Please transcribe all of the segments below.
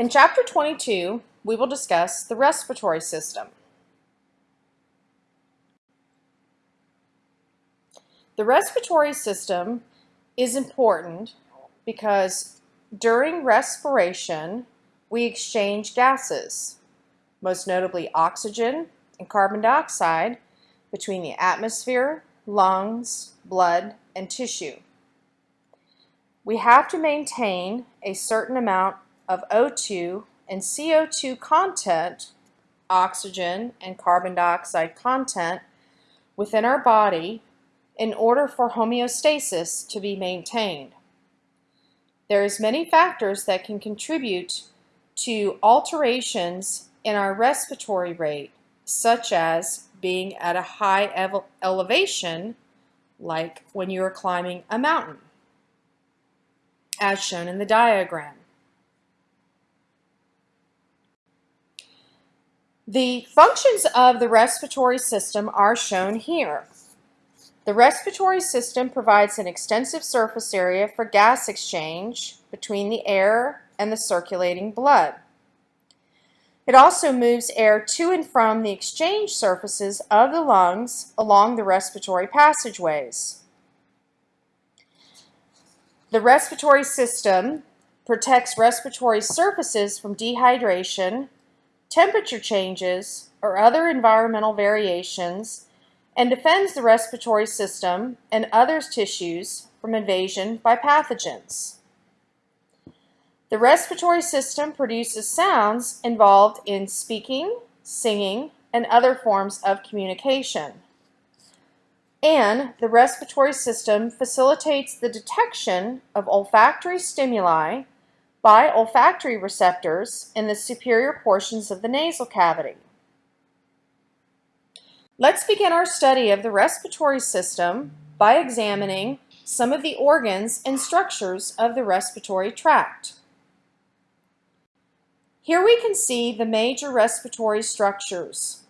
In Chapter 22, we will discuss the respiratory system. The respiratory system is important because during respiration, we exchange gases, most notably oxygen and carbon dioxide, between the atmosphere, lungs, blood, and tissue. We have to maintain a certain amount of O2 and CO2 content, oxygen and carbon dioxide content, within our body in order for homeostasis to be maintained. There is many factors that can contribute to alterations in our respiratory rate, such as being at a high elevation, like when you are climbing a mountain, as shown in the diagram. The functions of the respiratory system are shown here. The respiratory system provides an extensive surface area for gas exchange between the air and the circulating blood. It also moves air to and from the exchange surfaces of the lungs along the respiratory passageways. The respiratory system protects respiratory surfaces from dehydration temperature changes, or other environmental variations, and defends the respiratory system and other tissues from invasion by pathogens. The respiratory system produces sounds involved in speaking, singing, and other forms of communication. And the respiratory system facilitates the detection of olfactory stimuli by olfactory receptors in the superior portions of the nasal cavity. Let's begin our study of the respiratory system by examining some of the organs and structures of the respiratory tract. Here we can see the major respiratory structures.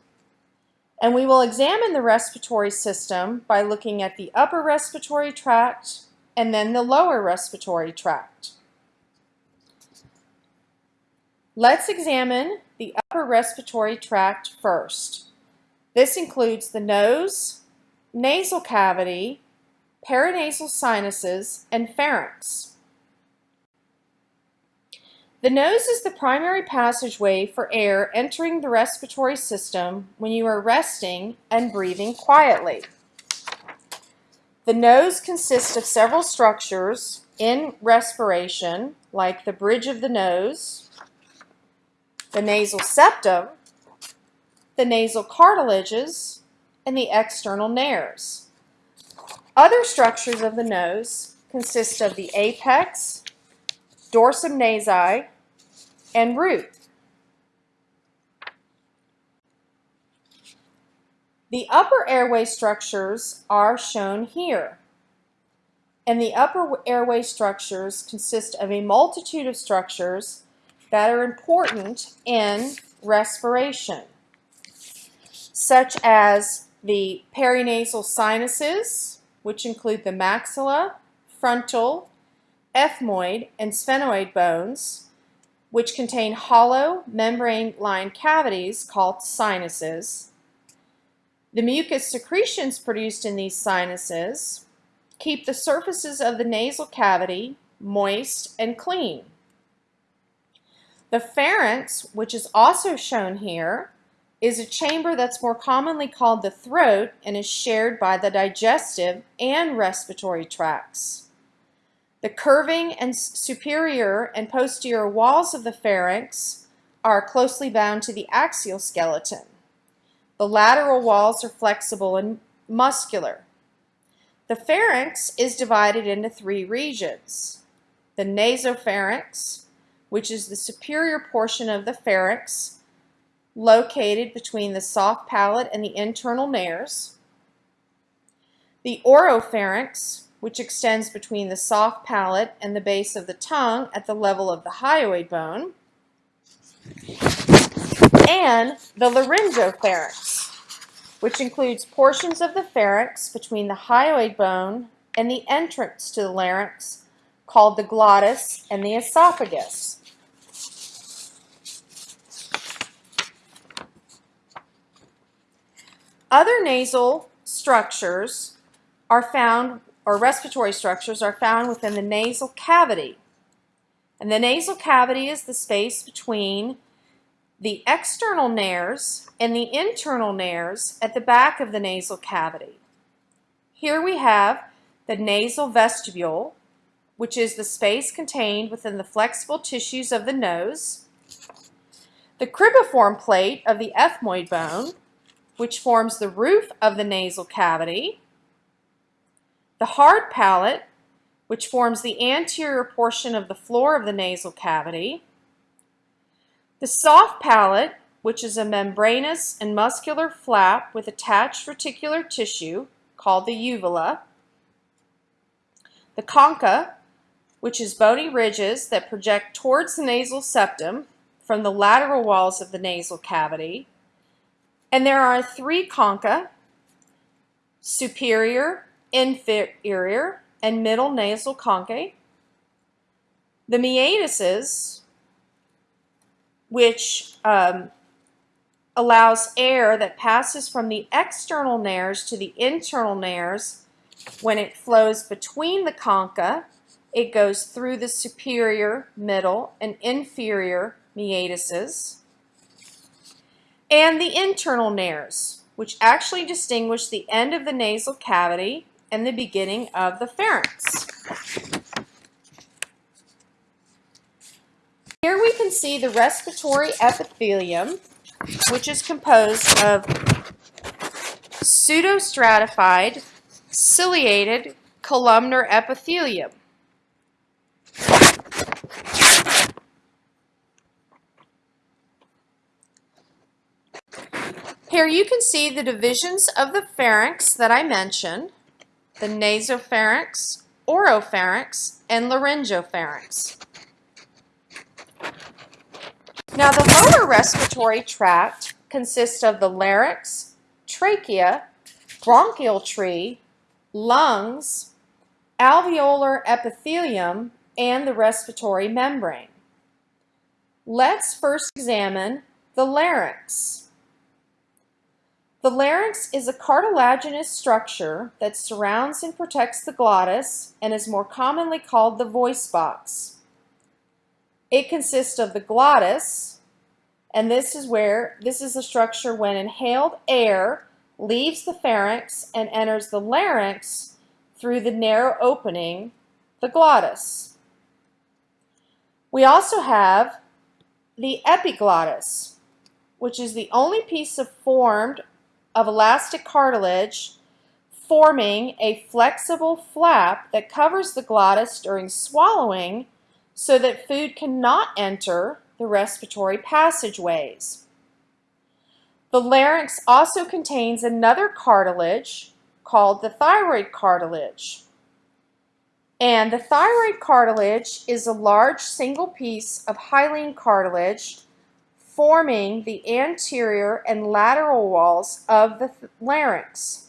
And we will examine the respiratory system by looking at the upper respiratory tract and then the lower respiratory tract. Let's examine the upper respiratory tract first. This includes the nose, nasal cavity, paranasal sinuses, and pharynx. The nose is the primary passageway for air entering the respiratory system when you are resting and breathing quietly. The nose consists of several structures in respiration, like the bridge of the nose, the nasal septum, the nasal cartilages, and the external nares. Other structures of the nose consist of the apex, dorsum nasi, and root. The upper airway structures are shown here. And the upper airway structures consist of a multitude of structures that are important in respiration, such as the paranasal sinuses, which include the maxilla, frontal, ethmoid, and sphenoid bones, which contain hollow membrane-lined cavities called sinuses. The mucus secretions produced in these sinuses keep the surfaces of the nasal cavity moist and clean. The pharynx, which is also shown here, is a chamber that's more commonly called the throat and is shared by the digestive and respiratory tracts. The curving and superior and posterior walls of the pharynx are closely bound to the axial skeleton. The lateral walls are flexible and muscular. The pharynx is divided into three regions. The nasopharynx, which is the superior portion of the pharynx, located between the soft palate and the internal nares. The oropharynx, which extends between the soft palate and the base of the tongue at the level of the hyoid bone. And the laryngopharynx, which includes portions of the pharynx between the hyoid bone and the entrance to the larynx called the glottis and the esophagus. Other nasal structures are found, or respiratory structures are found within the nasal cavity. And the nasal cavity is the space between the external nares and the internal nares at the back of the nasal cavity. Here we have the nasal vestibule, which is the space contained within the flexible tissues of the nose, the cribriform plate of the ethmoid bone, which forms the roof of the nasal cavity, the hard palate, which forms the anterior portion of the floor of the nasal cavity, the soft palate, which is a membranous and muscular flap with attached reticular tissue called the uvula, the concha, which is bony ridges that project towards the nasal septum from the lateral walls of the nasal cavity, and there are three concha, superior, inferior, and middle nasal conchae. The meatuses, which um, allows air that passes from the external nares to the internal nares when it flows between the concha, it goes through the superior, middle, and inferior meatuses and the internal nares, which actually distinguish the end of the nasal cavity and the beginning of the pharynx. Here we can see the respiratory epithelium, which is composed of pseudostratified ciliated columnar epithelium. Here you can see the divisions of the pharynx that I mentioned, the nasopharynx, oropharynx, and laryngopharynx. Now the lower respiratory tract consists of the larynx, trachea, bronchial tree, lungs, alveolar epithelium, and the respiratory membrane. Let's first examine the larynx. The larynx is a cartilaginous structure that surrounds and protects the glottis and is more commonly called the voice box. It consists of the glottis, and this is where, this is the structure when inhaled air leaves the pharynx and enters the larynx through the narrow opening, the glottis. We also have the epiglottis, which is the only piece of formed of elastic cartilage forming a flexible flap that covers the glottis during swallowing so that food cannot enter the respiratory passageways. The larynx also contains another cartilage called the thyroid cartilage. And the thyroid cartilage is a large single piece of hyaline cartilage forming the anterior and lateral walls of the larynx.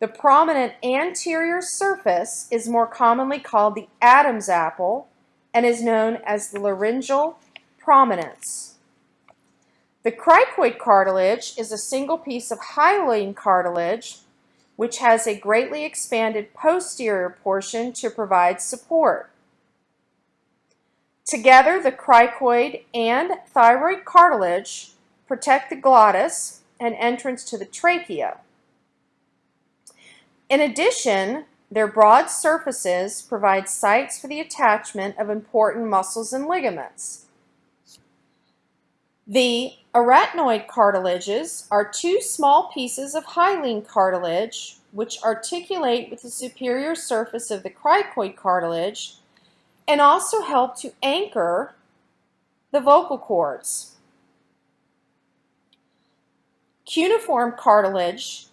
The prominent anterior surface is more commonly called the Adam's apple and is known as the laryngeal prominence. The cricoid cartilage is a single piece of hyaline cartilage which has a greatly expanded posterior portion to provide support. Together, the cricoid and thyroid cartilage protect the glottis and entrance to the trachea. In addition, their broad surfaces provide sites for the attachment of important muscles and ligaments. The arytenoid cartilages are two small pieces of hyaline cartilage which articulate with the superior surface of the cricoid cartilage and also help to anchor the vocal cords. Cuneiform cartilage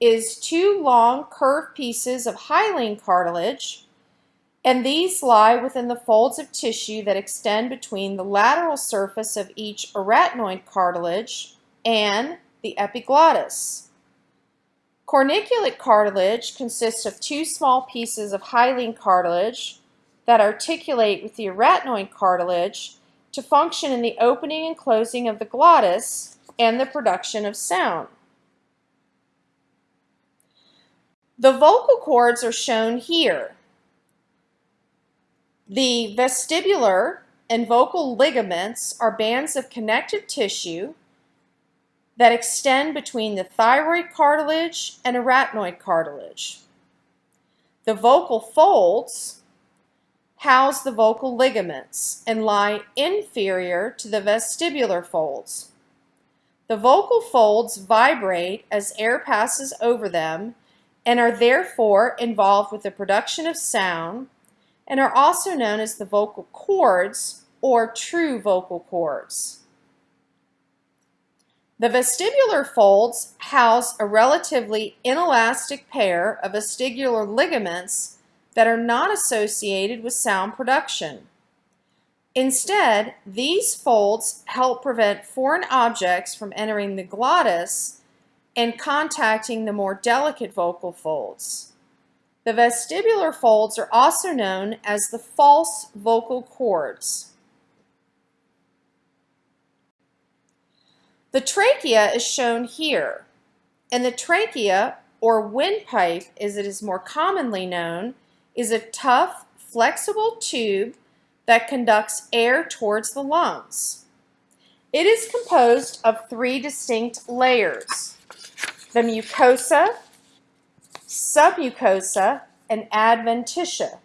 is two long curved pieces of hyaline cartilage and these lie within the folds of tissue that extend between the lateral surface of each arytenoid cartilage and the epiglottis. Corniculate cartilage consists of two small pieces of hyaline cartilage that articulate with the arytenoid cartilage to function in the opening and closing of the glottis and the production of sound. The vocal cords are shown here. The vestibular and vocal ligaments are bands of connective tissue that extend between the thyroid cartilage and arytenoid cartilage. The vocal folds house the vocal ligaments and lie inferior to the vestibular folds. The vocal folds vibrate as air passes over them and are therefore involved with the production of sound and are also known as the vocal cords or true vocal cords. The vestibular folds house a relatively inelastic pair of vestibular ligaments that are not associated with sound production. Instead, these folds help prevent foreign objects from entering the glottis and contacting the more delicate vocal folds. The vestibular folds are also known as the false vocal cords. The trachea is shown here, and the trachea, or windpipe as it is more commonly known, is a tough, flexible tube that conducts air towards the lungs. It is composed of three distinct layers, the mucosa, submucosa, and adventitia.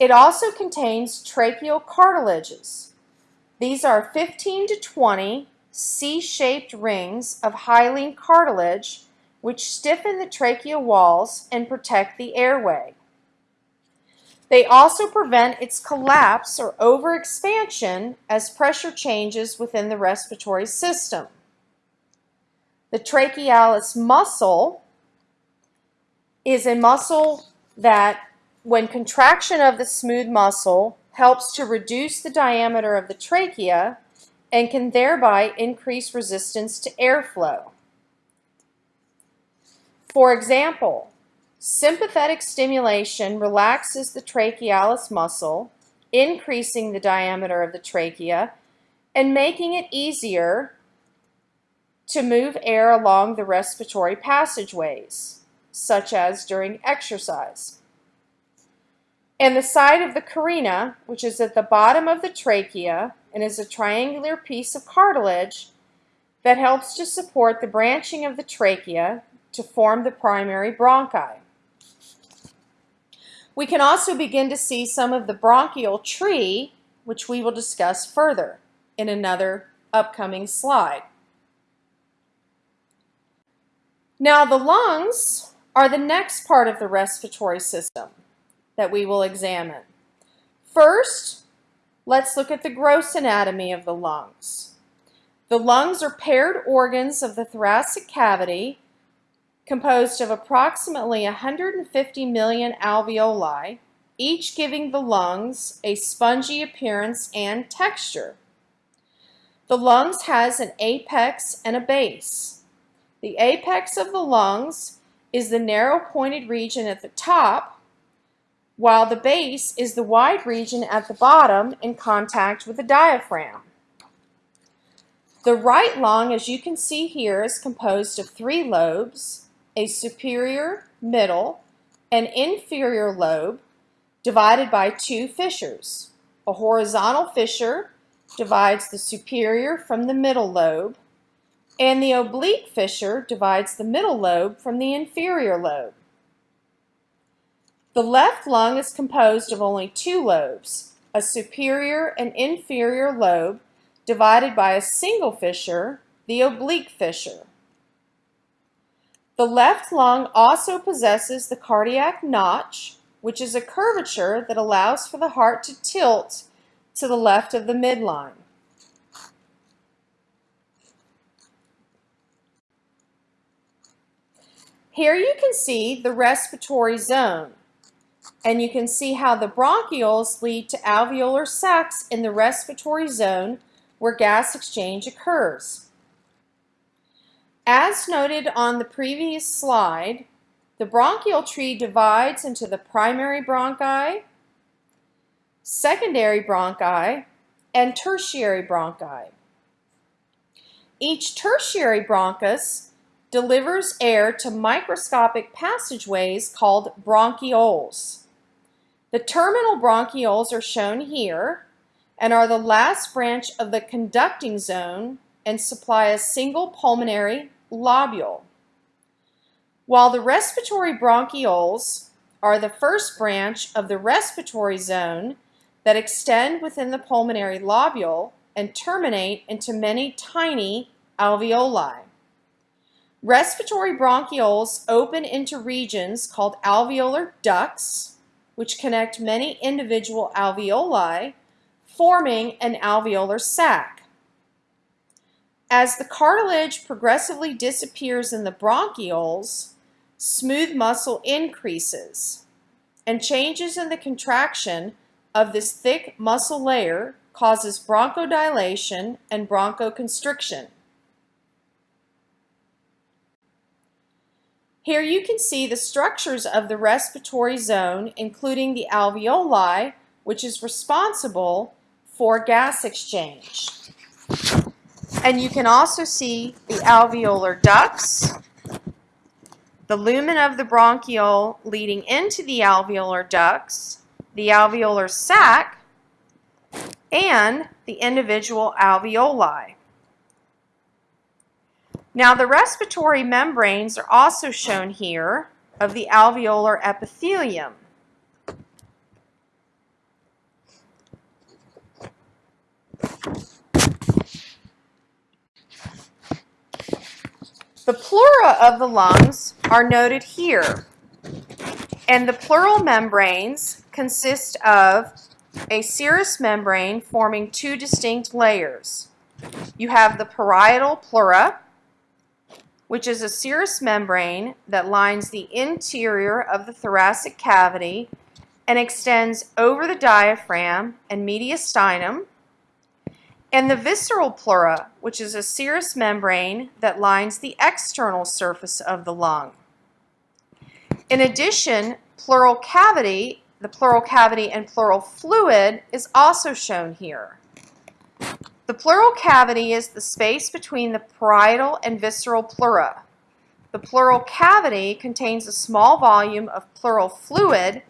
It also contains tracheal cartilages. These are 15 to 20 C-shaped rings of hyaline cartilage which stiffen the tracheal walls and protect the airway. They also prevent its collapse or overexpansion as pressure changes within the respiratory system. The trachealis muscle is a muscle that, when contraction of the smooth muscle, helps to reduce the diameter of the trachea and can thereby increase resistance to airflow. For example, sympathetic stimulation relaxes the trachealis muscle, increasing the diameter of the trachea and making it easier to move air along the respiratory passageways, such as during exercise. And the side of the carina, which is at the bottom of the trachea, and is a triangular piece of cartilage that helps to support the branching of the trachea to form the primary bronchi. We can also begin to see some of the bronchial tree, which we will discuss further in another upcoming slide. Now the lungs are the next part of the respiratory system that we will examine. First, Let's look at the gross anatomy of the lungs. The lungs are paired organs of the thoracic cavity composed of approximately 150 million alveoli, each giving the lungs a spongy appearance and texture. The lungs has an apex and a base. The apex of the lungs is the narrow pointed region at the top while the base is the wide region at the bottom in contact with the diaphragm. The right lung, as you can see here, is composed of three lobes, a superior, middle, and inferior lobe divided by two fissures. A horizontal fissure divides the superior from the middle lobe, and the oblique fissure divides the middle lobe from the inferior lobe. The left lung is composed of only two lobes, a superior and inferior lobe divided by a single fissure, the oblique fissure. The left lung also possesses the cardiac notch, which is a curvature that allows for the heart to tilt to the left of the midline. Here you can see the respiratory zone. And you can see how the bronchioles lead to alveolar sacs in the respiratory zone where gas exchange occurs. As noted on the previous slide, the bronchial tree divides into the primary bronchi, secondary bronchi, and tertiary bronchi. Each tertiary bronchus delivers air to microscopic passageways called bronchioles. The terminal bronchioles are shown here and are the last branch of the conducting zone and supply a single pulmonary lobule. While the respiratory bronchioles are the first branch of the respiratory zone that extend within the pulmonary lobule and terminate into many tiny alveoli. Respiratory bronchioles open into regions called alveolar ducts, which connect many individual alveoli, forming an alveolar sac. As the cartilage progressively disappears in the bronchioles, smooth muscle increases, and changes in the contraction of this thick muscle layer causes bronchodilation and bronchoconstriction. Here you can see the structures of the respiratory zone, including the alveoli, which is responsible for gas exchange. And you can also see the alveolar ducts, the lumen of the bronchiole leading into the alveolar ducts, the alveolar sac, and the individual alveoli. Now the respiratory membranes are also shown here of the alveolar epithelium. The pleura of the lungs are noted here, and the pleural membranes consist of a serous membrane forming two distinct layers. You have the parietal pleura, which is a serous membrane that lines the interior of the thoracic cavity and extends over the diaphragm and mediastinum, and the visceral pleura, which is a serous membrane that lines the external surface of the lung. In addition, pleural cavity, the pleural cavity and pleural fluid is also shown here. The pleural cavity is the space between the parietal and visceral pleura. The pleural cavity contains a small volume of pleural fluid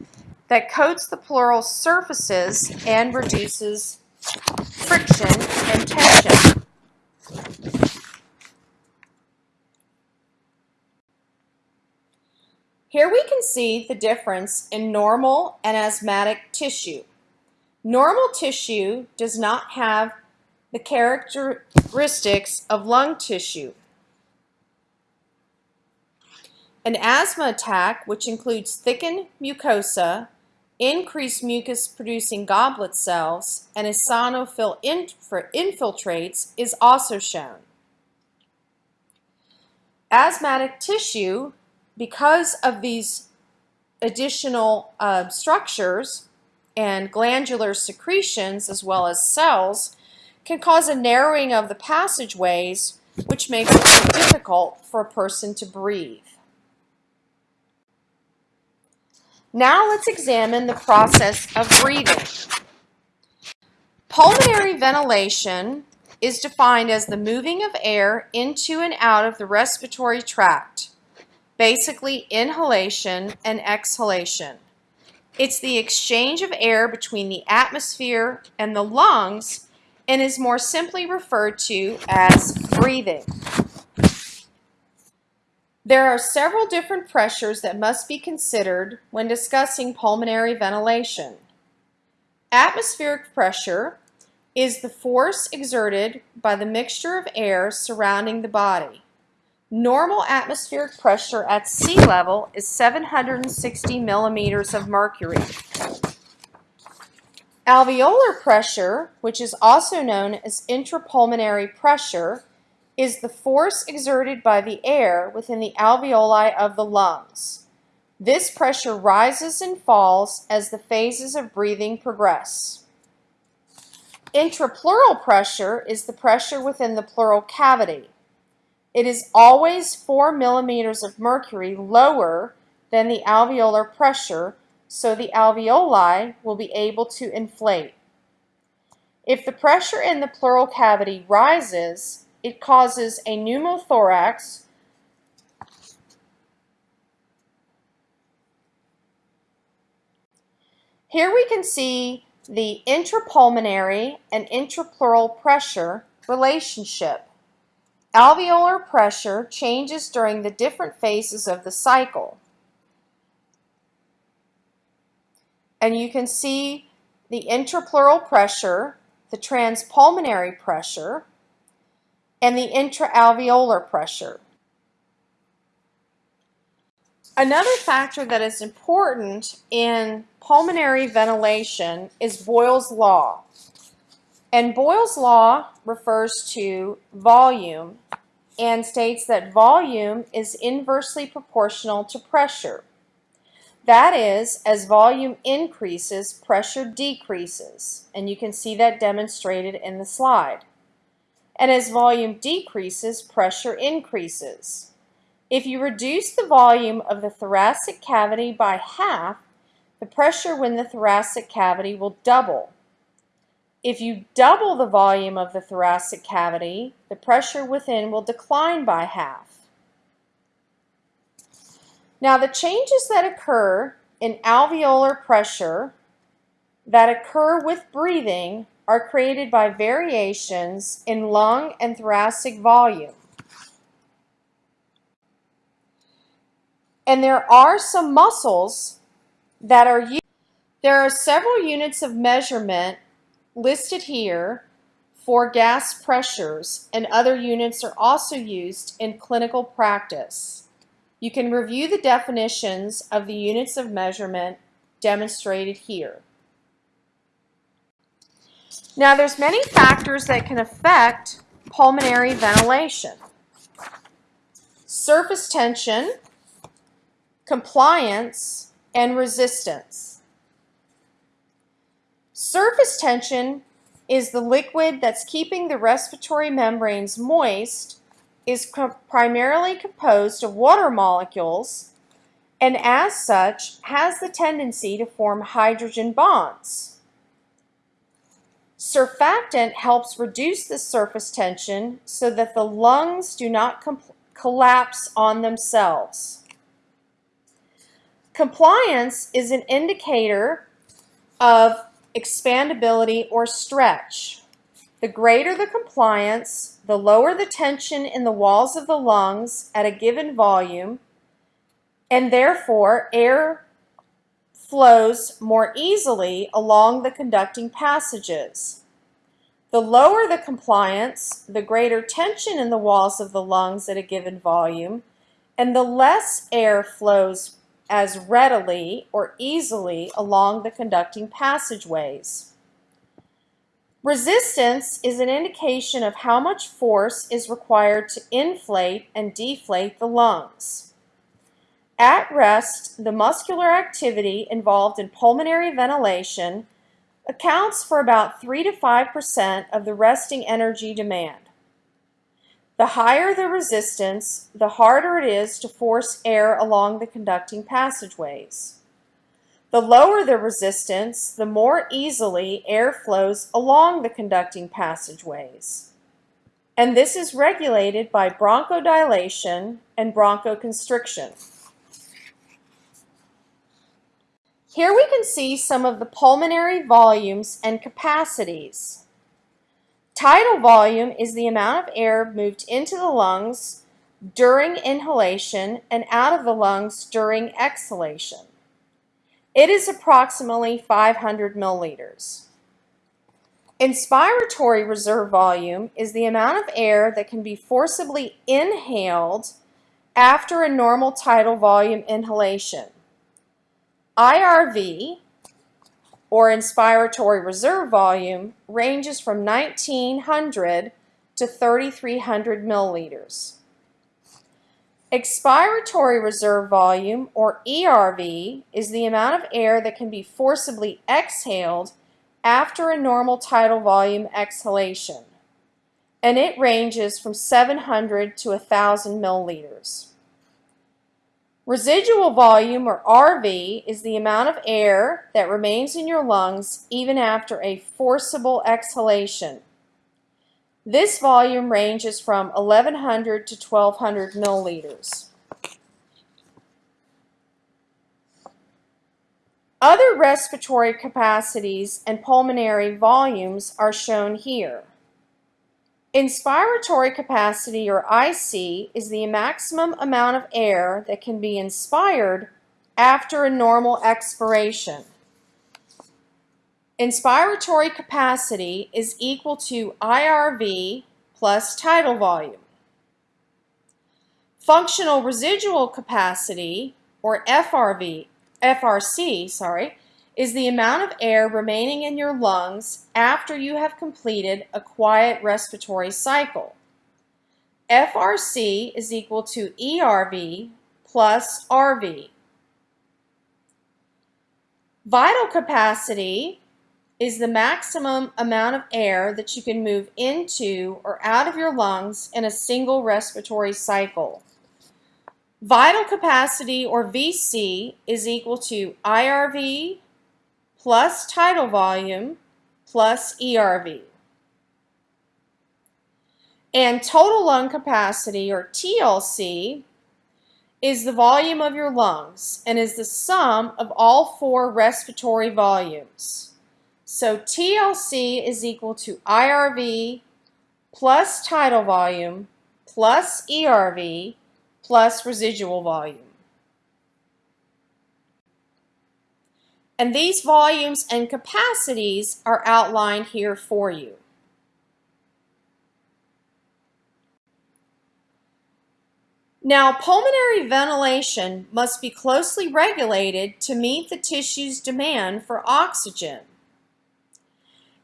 that coats the pleural surfaces and reduces friction and tension. Here we can see the difference in normal and asthmatic tissue. Normal tissue does not have the characteristics of lung tissue. An asthma attack, which includes thickened mucosa, increased mucus-producing goblet cells, and eosinophil infiltrates, is also shown. Asthmatic tissue, because of these additional uh, structures and glandular secretions as well as cells, can cause a narrowing of the passageways, which makes it difficult for a person to breathe. Now let's examine the process of breathing. Pulmonary ventilation is defined as the moving of air into and out of the respiratory tract, basically inhalation and exhalation. It's the exchange of air between the atmosphere and the lungs and is more simply referred to as breathing. There are several different pressures that must be considered when discussing pulmonary ventilation. Atmospheric pressure is the force exerted by the mixture of air surrounding the body. Normal atmospheric pressure at sea level is 760 millimeters of mercury. Alveolar pressure, which is also known as intrapulmonary pressure, is the force exerted by the air within the alveoli of the lungs. This pressure rises and falls as the phases of breathing progress. Intrapleural pressure is the pressure within the pleural cavity. It is always 4 millimeters of mercury lower than the alveolar pressure so the alveoli will be able to inflate. If the pressure in the pleural cavity rises, it causes a pneumothorax, Here we can see the intrapulmonary and intrapleural pressure relationship. Alveolar pressure changes during the different phases of the cycle. And you can see the intrapleural pressure, the transpulmonary pressure, and the intraalveolar pressure. Another factor that is important in pulmonary ventilation is Boyle's law. And Boyle's law refers to volume and states that volume is inversely proportional to pressure. That is, as volume increases, pressure decreases. And you can see that demonstrated in the slide. And as volume decreases, pressure increases. If you reduce the volume of the thoracic cavity by half, the pressure within the thoracic cavity will double. If you double the volume of the thoracic cavity, the pressure within will decline by half. Now the changes that occur in alveolar pressure that occur with breathing are created by variations in lung and thoracic volume. And there are some muscles that are used. There are several units of measurement listed here for gas pressures and other units are also used in clinical practice. You can review the definitions of the units of measurement demonstrated here. Now there's many factors that can affect pulmonary ventilation. Surface tension, compliance, and resistance. Surface tension is the liquid that's keeping the respiratory membranes moist, is primarily composed of water molecules, and as such has the tendency to form hydrogen bonds. Surfactant helps reduce the surface tension so that the lungs do not collapse on themselves. Compliance is an indicator of expandability, or stretch. The greater the compliance, the lower the tension in the walls of the lungs at a given volume, and therefore air flows more easily along the conducting passages. The lower the compliance, the greater tension in the walls of the lungs at a given volume, and the less air flows as readily or easily along the conducting passageways. Resistance is an indication of how much force is required to inflate and deflate the lungs. At rest, the muscular activity involved in pulmonary ventilation accounts for about 3 to 5% of the resting energy demand. The higher the resistance, the harder it is to force air along the conducting passageways. The lower the resistance, the more easily air flows along the conducting passageways. And this is regulated by bronchodilation and bronchoconstriction. Here we can see some of the pulmonary volumes and capacities. Tidal volume is the amount of air moved into the lungs during inhalation and out of the lungs during exhalation. It is approximately 500 milliliters. Inspiratory reserve volume is the amount of air that can be forcibly inhaled after a normal tidal volume inhalation. IRV or inspiratory reserve volume ranges from 1900 to 3300 milliliters. Expiratory reserve volume, or ERV, is the amount of air that can be forcibly exhaled after a normal tidal volume exhalation, and it ranges from 700 to 1000 milliliters. Residual volume, or RV, is the amount of air that remains in your lungs even after a forcible exhalation. This volume ranges from 1100 to 1200 milliliters. Other respiratory capacities and pulmonary volumes are shown here. Inspiratory capacity, or IC, is the maximum amount of air that can be inspired after a normal expiration. Inspiratory capacity is equal to IRV plus tidal volume. Functional residual capacity, or FRV, FRC, sorry, is the amount of air remaining in your lungs after you have completed a quiet respiratory cycle. FRC is equal to ERV plus RV. Vital capacity is the maximum amount of air that you can move into or out of your lungs in a single respiratory cycle. Vital capacity, or VC, is equal to IRV plus tidal volume plus ERV. And total lung capacity, or TLC, is the volume of your lungs and is the sum of all four respiratory volumes. So TLC is equal to IRV plus tidal volume plus ERV plus residual volume. And these volumes and capacities are outlined here for you. Now, pulmonary ventilation must be closely regulated to meet the tissue's demand for oxygen.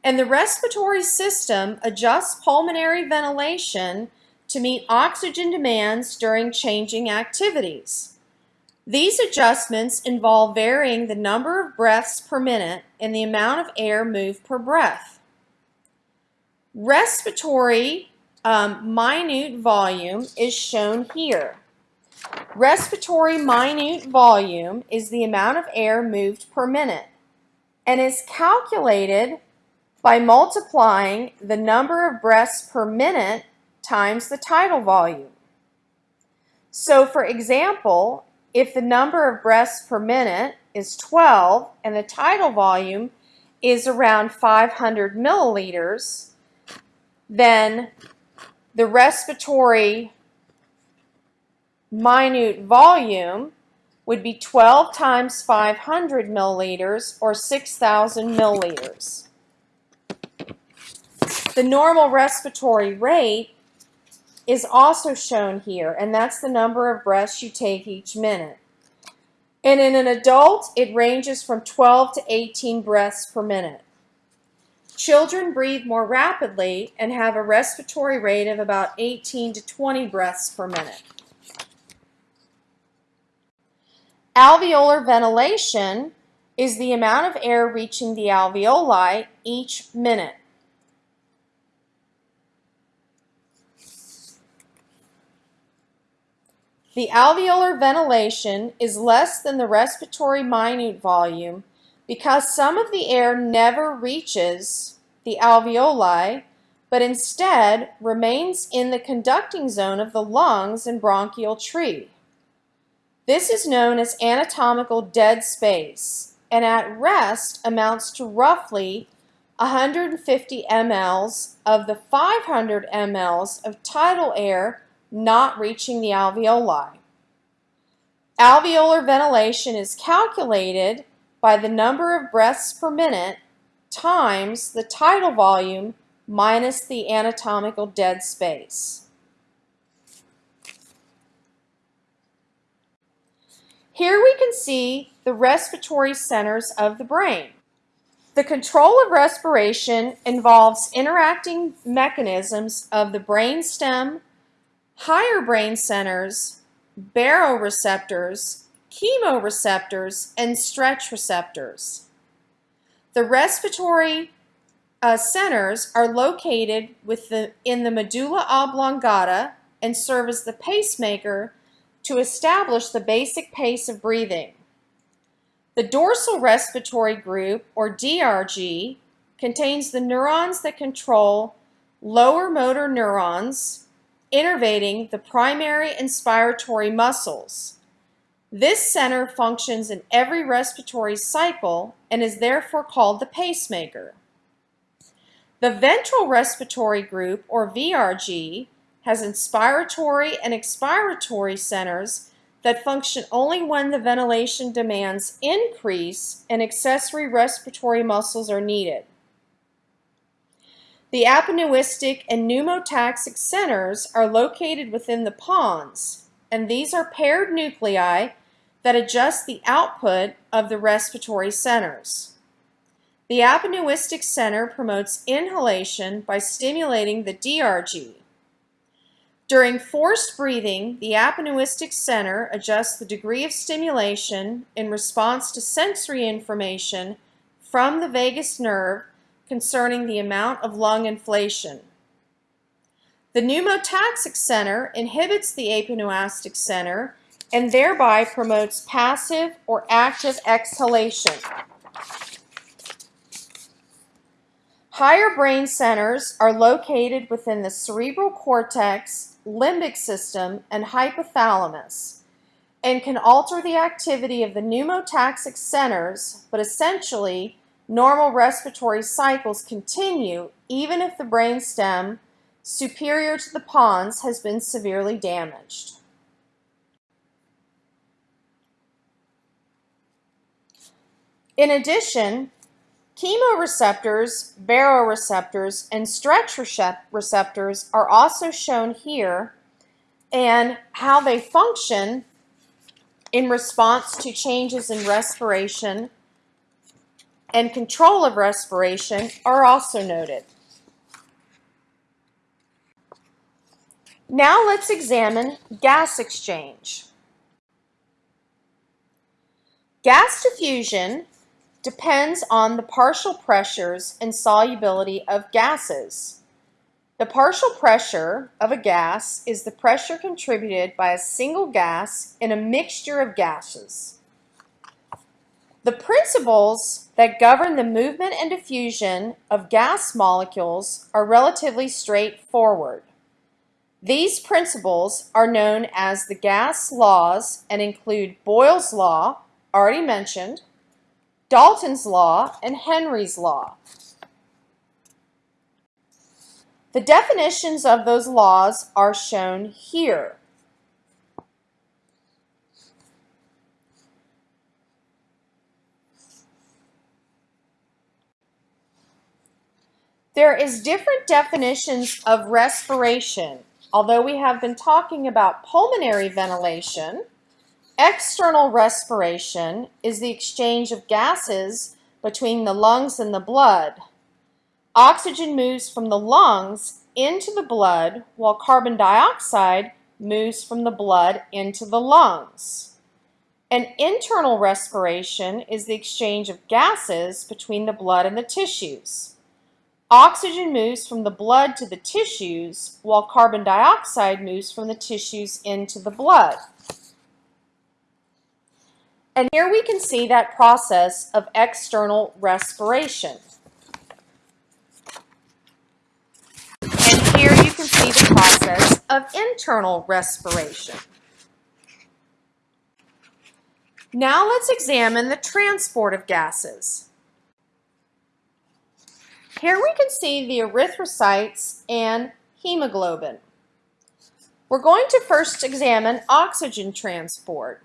And the respiratory system adjusts pulmonary ventilation to meet oxygen demands during changing activities. These adjustments involve varying the number of breaths per minute and the amount of air moved per breath. Respiratory um, minute volume is shown here. Respiratory minute volume is the amount of air moved per minute and is calculated by multiplying the number of breaths per minute times the tidal volume. So for example, if the number of breaths per minute is 12 and the tidal volume is around 500 milliliters, then the respiratory minute volume would be 12 times 500 milliliters or 6,000 milliliters. The normal respiratory rate is also shown here, and that's the number of breaths you take each minute. And in an adult, it ranges from 12 to 18 breaths per minute. Children breathe more rapidly and have a respiratory rate of about 18 to 20 breaths per minute. Alveolar ventilation is the amount of air reaching the alveoli each minute. The alveolar ventilation is less than the respiratory minute volume because some of the air never reaches the alveoli, but instead remains in the conducting zone of the lungs and bronchial tree. This is known as anatomical dead space, and at rest amounts to roughly 150 mLs of the 500 mLs of tidal air not reaching the alveoli. Alveolar ventilation is calculated by the number of breaths per minute times the tidal volume minus the anatomical dead space. Here we can see the respiratory centers of the brain. The control of respiration involves interacting mechanisms of the brainstem higher brain centers, baroreceptors, chemoreceptors, and stretch receptors. The respiratory uh, centers are located the, in the medulla oblongata and serve as the pacemaker to establish the basic pace of breathing. The dorsal respiratory group, or DRG, contains the neurons that control lower motor neurons, innervating the primary inspiratory muscles. This center functions in every respiratory cycle and is therefore called the pacemaker. The ventral respiratory group, or VRG, has inspiratory and expiratory centers that function only when the ventilation demands increase and accessory respiratory muscles are needed. The apneustic and pneumotaxic centers are located within the pons, and these are paired nuclei that adjust the output of the respiratory centers. The apneustic center promotes inhalation by stimulating the DRG. During forced breathing, the apneustic center adjusts the degree of stimulation in response to sensory information from the vagus nerve concerning the amount of lung inflation. The pneumotaxic center inhibits the apneustic center and thereby promotes passive or active exhalation. Higher brain centers are located within the cerebral cortex, limbic system, and hypothalamus and can alter the activity of the pneumotaxic centers, but essentially normal respiratory cycles continue even if the brainstem superior to the pons has been severely damaged. In addition, chemoreceptors, baroreceptors, and stretch receptors are also shown here and how they function in response to changes in respiration and control of respiration are also noted. Now let's examine gas exchange. Gas diffusion depends on the partial pressures and solubility of gases. The partial pressure of a gas is the pressure contributed by a single gas in a mixture of gases. The principles that govern the movement and diffusion of gas molecules are relatively straightforward. These principles are known as the gas laws and include Boyle's law, already mentioned, Dalton's law, and Henry's law. The definitions of those laws are shown here. There is different definitions of respiration. Although we have been talking about pulmonary ventilation, external respiration is the exchange of gases between the lungs and the blood. Oxygen moves from the lungs into the blood while carbon dioxide moves from the blood into the lungs. An internal respiration is the exchange of gases between the blood and the tissues. Oxygen moves from the blood to the tissues, while carbon dioxide moves from the tissues into the blood. And here we can see that process of external respiration. And here you can see the process of internal respiration. Now let's examine the transport of gases. Here we can see the erythrocytes and hemoglobin. We're going to first examine oxygen transport.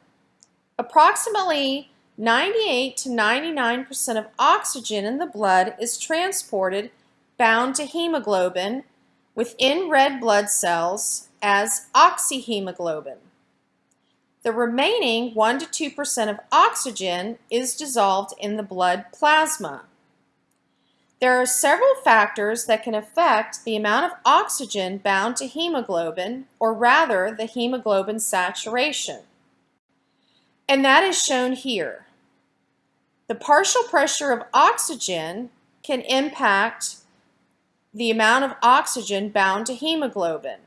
Approximately 98 to 99% of oxygen in the blood is transported bound to hemoglobin within red blood cells as oxyhemoglobin. The remaining 1 to 2% of oxygen is dissolved in the blood plasma. There are several factors that can affect the amount of oxygen bound to hemoglobin, or rather the hemoglobin saturation. And that is shown here. The partial pressure of oxygen can impact the amount of oxygen bound to hemoglobin.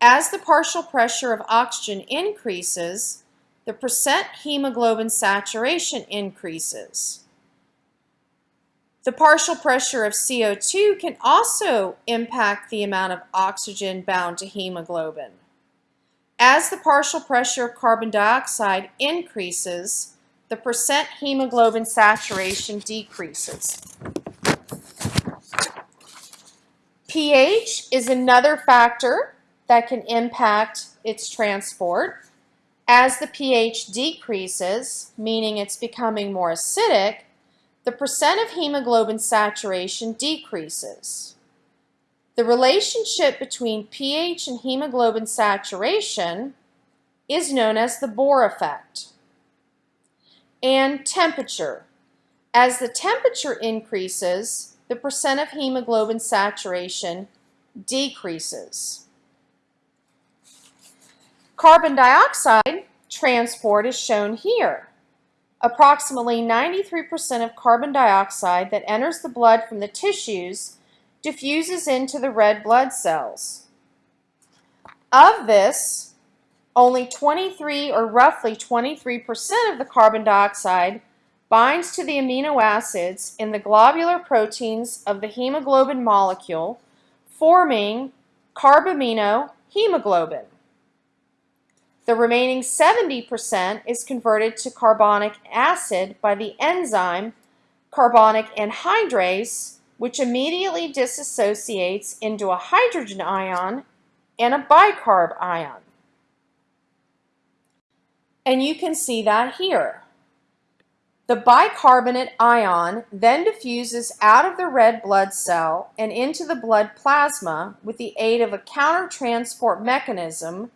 As the partial pressure of oxygen increases, the percent hemoglobin saturation increases. The partial pressure of CO2 can also impact the amount of oxygen bound to hemoglobin. As the partial pressure of carbon dioxide increases, the percent hemoglobin saturation decreases. pH is another factor that can impact its transport. As the pH decreases, meaning it's becoming more acidic, the percent of hemoglobin saturation decreases. The relationship between pH and hemoglobin saturation is known as the Bohr effect. And temperature. As the temperature increases, the percent of hemoglobin saturation decreases. Carbon dioxide transport is shown here. Approximately 93% of carbon dioxide that enters the blood from the tissues diffuses into the red blood cells. Of this, only 23 or roughly 23% of the carbon dioxide binds to the amino acids in the globular proteins of the hemoglobin molecule, forming carbamino hemoglobin. The remaining 70% is converted to carbonic acid by the enzyme carbonic anhydrase which immediately disassociates into a hydrogen ion and a bicarb ion. And you can see that here. The bicarbonate ion then diffuses out of the red blood cell and into the blood plasma with the aid of a countertransport mechanism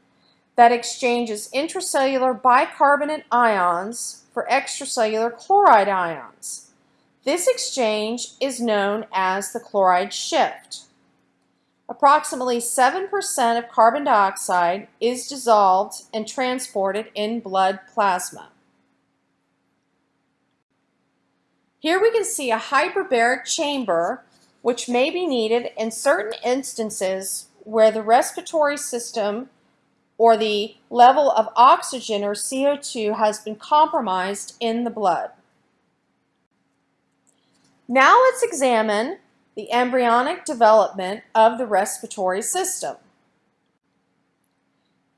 that exchanges intracellular bicarbonate ions for extracellular chloride ions. This exchange is known as the chloride shift. Approximately 7% of carbon dioxide is dissolved and transported in blood plasma. Here we can see a hyperbaric chamber which may be needed in certain instances where the respiratory system or the level of oxygen or CO2 has been compromised in the blood. Now let's examine the embryonic development of the respiratory system.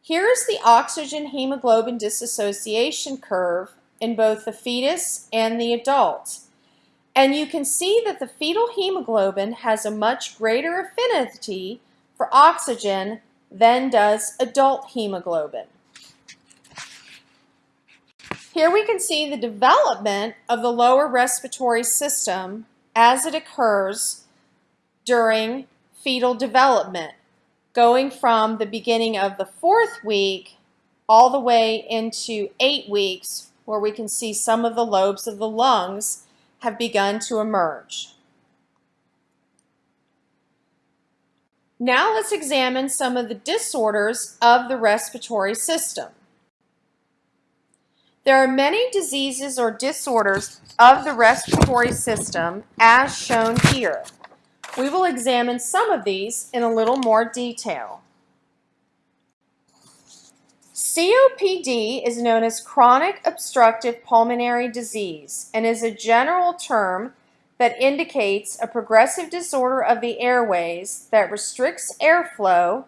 Here is the oxygen hemoglobin dissociation curve in both the fetus and the adult. And you can see that the fetal hemoglobin has a much greater affinity for oxygen than does adult hemoglobin. Here we can see the development of the lower respiratory system as it occurs during fetal development, going from the beginning of the fourth week all the way into eight weeks, where we can see some of the lobes of the lungs have begun to emerge. Now let's examine some of the disorders of the respiratory system. There are many diseases or disorders of the respiratory system as shown here. We will examine some of these in a little more detail. COPD is known as chronic obstructive pulmonary disease and is a general term that indicates a progressive disorder of the airways that restricts airflow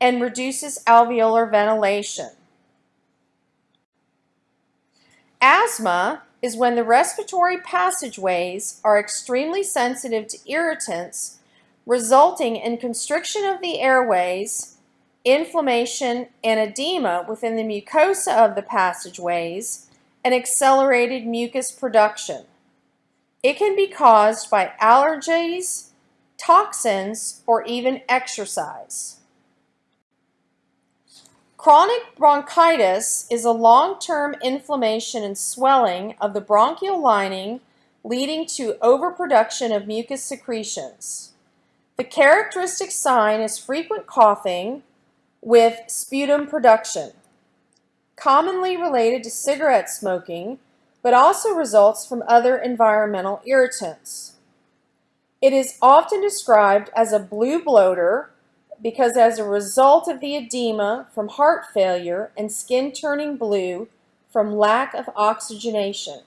and reduces alveolar ventilation. Asthma is when the respiratory passageways are extremely sensitive to irritants, resulting in constriction of the airways, inflammation, and edema within the mucosa of the passageways, and accelerated mucus production. It can be caused by allergies, toxins, or even exercise. Chronic bronchitis is a long-term inflammation and swelling of the bronchial lining leading to overproduction of mucus secretions. The characteristic sign is frequent coughing with sputum production, commonly related to cigarette smoking, but also results from other environmental irritants. It is often described as a blue bloater because as a result of the edema from heart failure and skin turning blue from lack of oxygenation.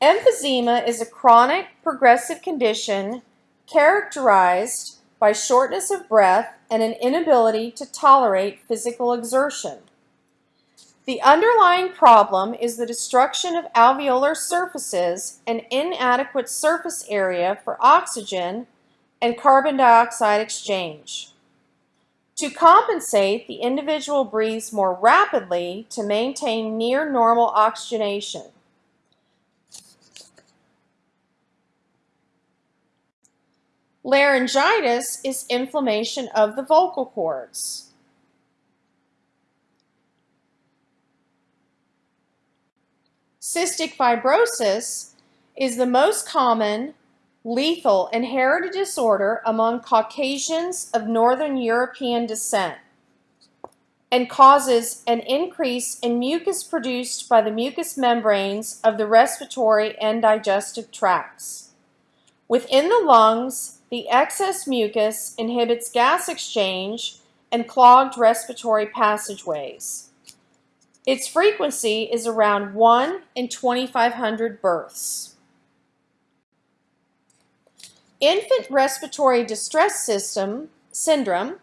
Emphysema is a chronic progressive condition characterized by shortness of breath and an inability to tolerate physical exertion. The underlying problem is the destruction of alveolar surfaces and inadequate surface area for oxygen and carbon dioxide exchange. To compensate, the individual breathes more rapidly to maintain near normal oxygenation. Laryngitis is inflammation of the vocal cords. Cystic fibrosis is the most common lethal inherited disorder among Caucasians of Northern European descent and causes an increase in mucus produced by the mucous membranes of the respiratory and digestive tracts. Within the lungs, the excess mucus inhibits gas exchange and clogged respiratory passageways. Its frequency is around 1 in 2,500 births. Infant respiratory distress system syndrome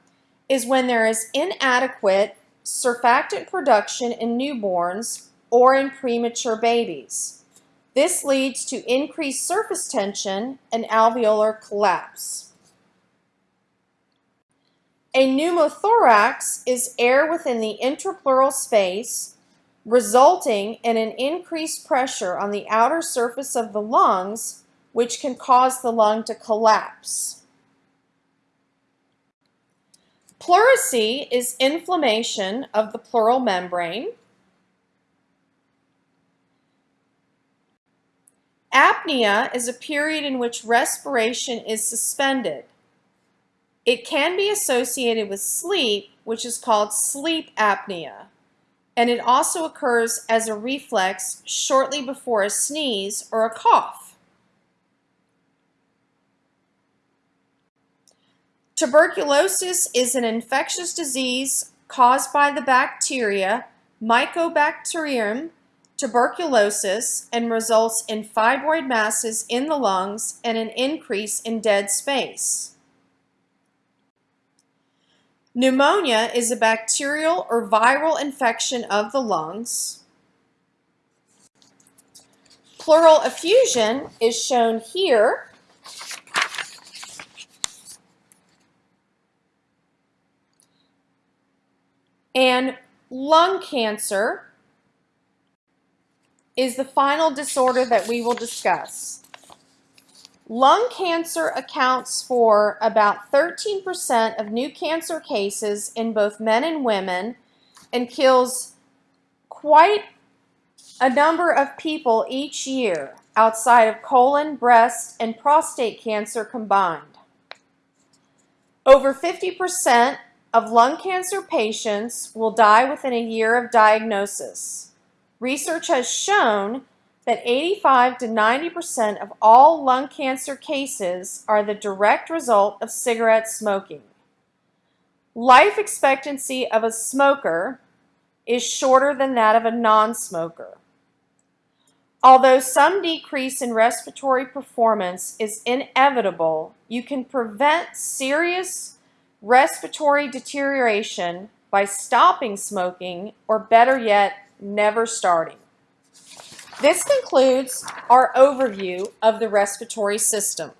is when there is inadequate surfactant production in newborns or in premature babies. This leads to increased surface tension and alveolar collapse. A pneumothorax is air within the intrapleural space resulting in an increased pressure on the outer surface of the lungs, which can cause the lung to collapse. Pleurisy is inflammation of the pleural membrane. Apnea is a period in which respiration is suspended. It can be associated with sleep, which is called sleep apnea and it also occurs as a reflex shortly before a sneeze or a cough. Tuberculosis is an infectious disease caused by the bacteria Mycobacterium tuberculosis and results in fibroid masses in the lungs and an increase in dead space. Pneumonia is a bacterial or viral infection of the lungs. Pleural effusion is shown here. And lung cancer is the final disorder that we will discuss. Lung cancer accounts for about 13% of new cancer cases in both men and women and kills quite a number of people each year outside of colon, breast, and prostate cancer combined. Over 50% of lung cancer patients will die within a year of diagnosis. Research has shown that 85 to 90% of all lung cancer cases are the direct result of cigarette smoking. Life expectancy of a smoker is shorter than that of a non-smoker. Although some decrease in respiratory performance is inevitable, you can prevent serious respiratory deterioration by stopping smoking or better yet, never starting. This concludes our overview of the respiratory system.